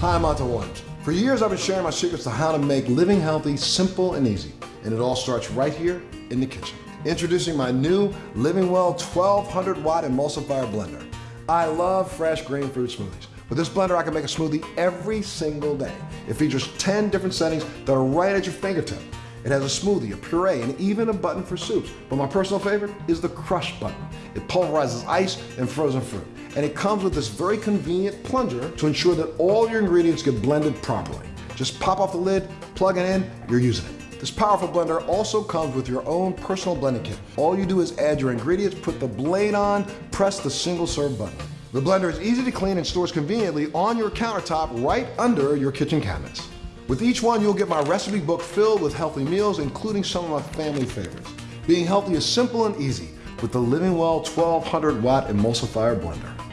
Hi, I'm Montel Williams. For years, I've been sharing my secrets to how to make living healthy simple and easy. And it all starts right here in the kitchen. Introducing my new Living Well 1200 watt emulsifier blender. I love fresh green fruit smoothies. With this blender, I can make a smoothie every single day. It features 10 different settings that are right at your fingertip. It has a smoothie, a puree, and even a button for soups. But my personal favorite is the crush button. It pulverizes ice and frozen fruit. And it comes with this very convenient plunger to ensure that all your ingredients get blended properly. Just pop off the lid, plug it in, you're using it. This powerful blender also comes with your own personal blending kit. All you do is add your ingredients, put the blade on, press the single serve button. The blender is easy to clean and stores conveniently on your countertop right under your kitchen cabinets. With each one, you'll get my recipe book filled with healthy meals, including some of my family favorites. Being healthy is simple and easy with the Living Well 1200 watt emulsifier blender.